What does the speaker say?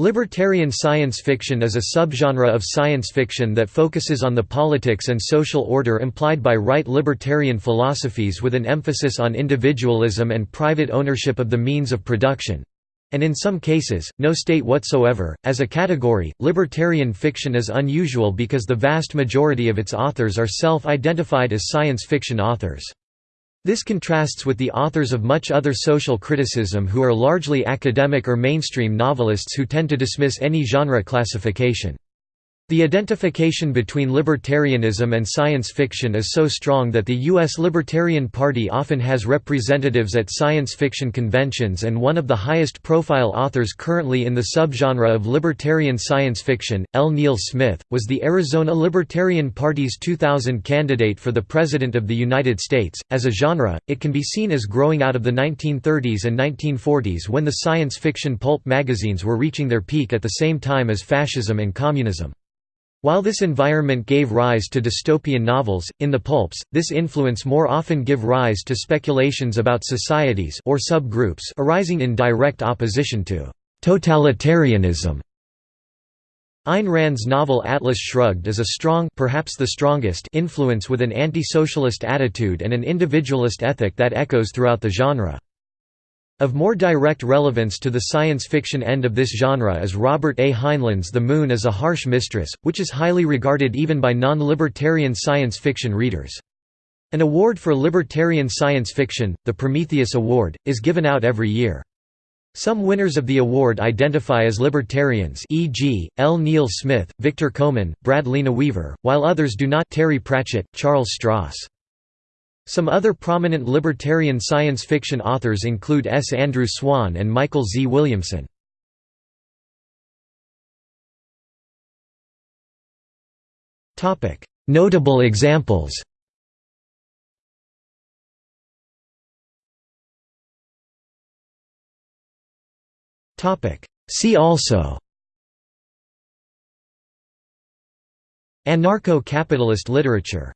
Libertarian science fiction is a subgenre of science fiction that focuses on the politics and social order implied by right libertarian philosophies with an emphasis on individualism and private ownership of the means of production and in some cases, no state whatsoever. As a category, libertarian fiction is unusual because the vast majority of its authors are self identified as science fiction authors. This contrasts with the authors of much other social criticism who are largely academic or mainstream novelists who tend to dismiss any genre classification. The identification between libertarianism and science fiction is so strong that the U.S. Libertarian Party often has representatives at science fiction conventions and one of the highest profile authors currently in the subgenre of libertarian science fiction, L. Neil Smith, was the Arizona Libertarian Party's 2000 candidate for the President of the United States. As a genre, it can be seen as growing out of the 1930s and 1940s when the science fiction pulp magazines were reaching their peak at the same time as fascism and communism. While this environment gave rise to dystopian novels, in the pulps, this influence more often give rise to speculations about societies or subgroups arising in direct opposition to totalitarianism. Ayn Rand's novel Atlas Shrugged is a strong perhaps the strongest influence with an anti-socialist attitude and an individualist ethic that echoes throughout the genre. Of more direct relevance to the science fiction end of this genre is Robert A. Heinlein's The Moon is a Harsh Mistress, which is highly regarded even by non-libertarian science fiction readers. An award for libertarian science fiction, the Prometheus Award, is given out every year. Some winners of the award identify as libertarians e.g., L. Neil Smith, Victor Koman, Brad Weaver, while others do not Terry Pratchett, Charles Stross. Some other prominent libertarian science fiction authors include S. Andrew Swann and Michael Z. Williamson. Notable examples See also Anarcho-capitalist literature